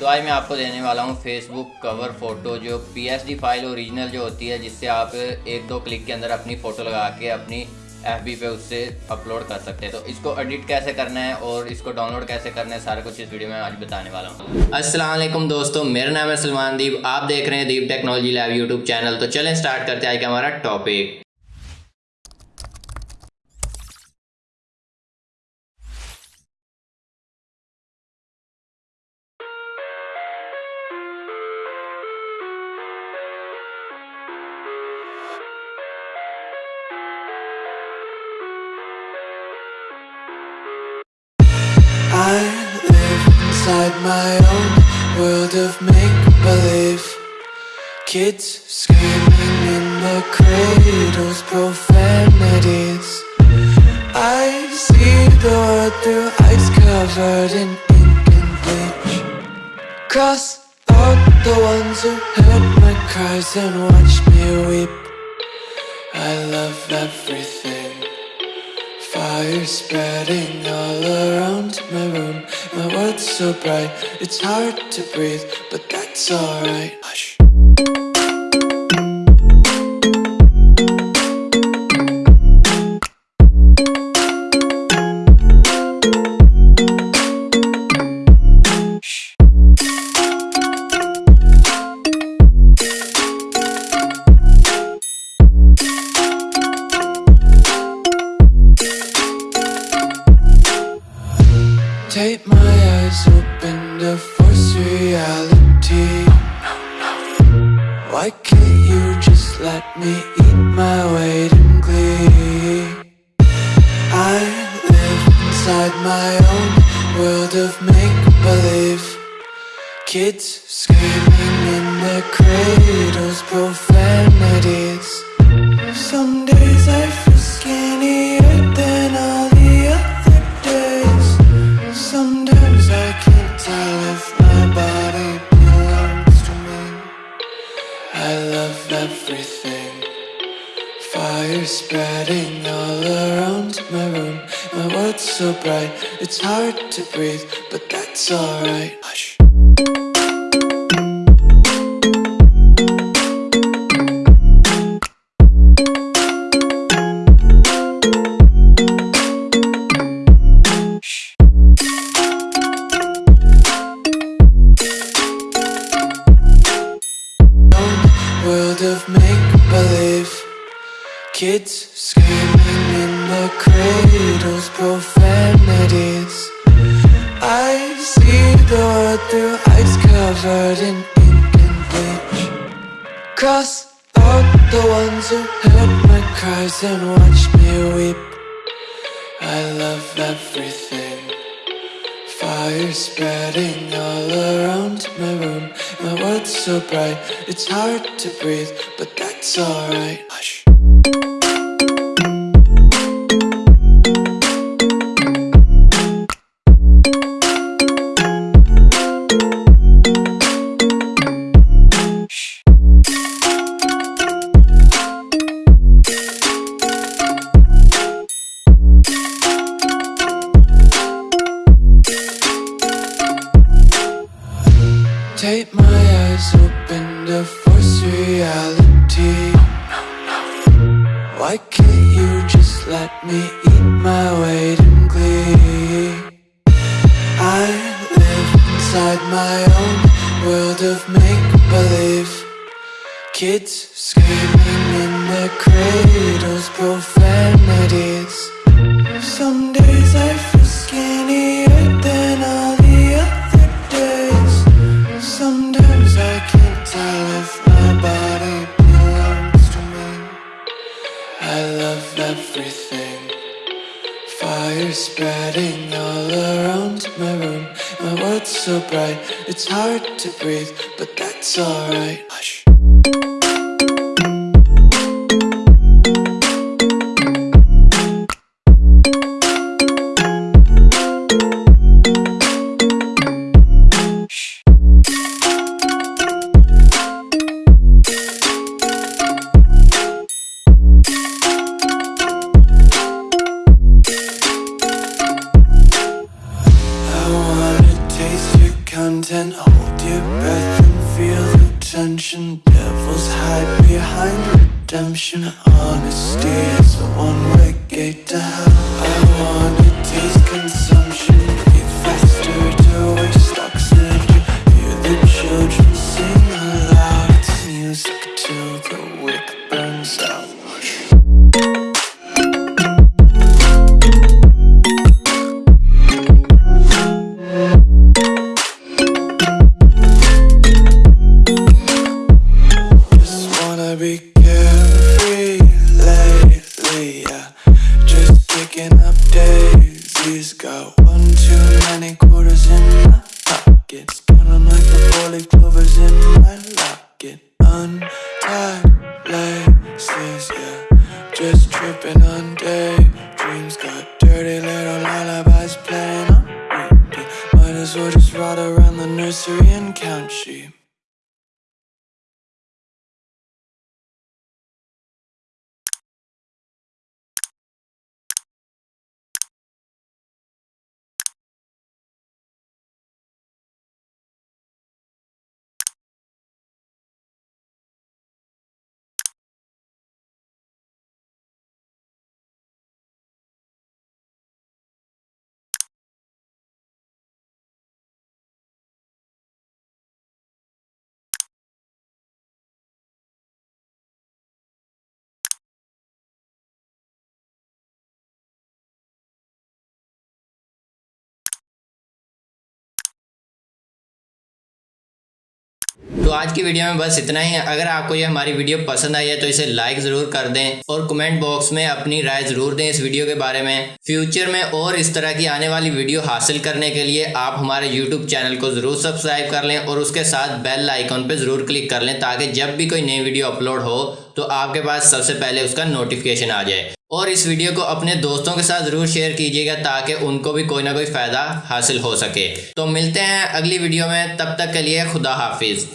तो आज मैं आपको देने वाला हूँ फेसबुक कवर फ़ोटो जो पीएसडी फ़ाइल ओरिजिनल जो होती है, जिससे आप एक दो क्लिक के अंदर अपनी फ़ोटो लगा के अपनी एफबी पे उससे अपलोड कर सकते हैं। तो इसको एडिट कैसे करना है और इसको डाउनलोड कैसे करना है, सारा कुछ इस वीडियो में आज बताने वाला हूँ। असलम दोस्तों, मेरा नाम है सलमान दीप। आप देख रहे हैं Deep technology lab YouTube channel. तो चलें स्टार्ट करते हैं आज का हमारा topic my own world of make-believe. Kids screaming in the cradles, profanities. I see the world through eyes covered in ink and bleach. Cross out the ones who heard my cries and watched me weep. I love everything. Fire spreading all around my room World's so bright, it's hard to breathe But that's alright Take my eyes open to force reality. Why can't you just let me eat my weight in glee? I live inside my own world of make-believe. Kids screaming in their cradles, profanities. Some all around my room. My world's so bright, it's hard to breathe But that's alright. Hush. World of make-believe. Kids screaming in the cradles, profanities. I see the world through eyes covered in ink and bleach. Cross out the ones who heard my cries and watched me weep. I love everything. Fire spreading all around my room. My world's so bright, it's hard to breathe But that's alright Why can't you just let me eat my weight in glee? I live inside my own world of make-believe Kids screaming in their cradles, profanities Fire spreading all around my room. My world's so bright, it's hard to breathe But that's alright your breath and feel the tension. Devils hide behind redemption. Honesty is a one-way gate to hell. I wanna taste consumption. Might as just ride around the nursery and count sheep. तो आज की video में बस इतना ही। है अगर आपको ये हमारी वीडियो पसंद आई है तो इसे लाइक ज़रूर कर दें और कमेंट बॉक्स में अपनी राय ज़रूर दें इस वीडियो के बारे में। फ्यूचर में और इस तरह की आने वाली वीडियो हासिल करने के लिए आप हमारे यूट्यूब चैनल को ज़रूर सब्सक्राइब कर लें और उसके साथ बेल आइकॉन पर ज़रूर क्लिक कर लें ताकि जब भी कोई नई वीडियो अपलोड हो तो आपके पास सबसे पहले उसका नोटिफिकेशन आ जाए। और इस वीडियो को अपने दोस्तों के साथ ज़रूर शेयर कीजिएगा ताकि उनको भी कोई ना कोई फ़ायदा हासिल हो सके। तो मिलते हैं अगली वीडियो में। तब तक के लिए खुदा हाफिज़।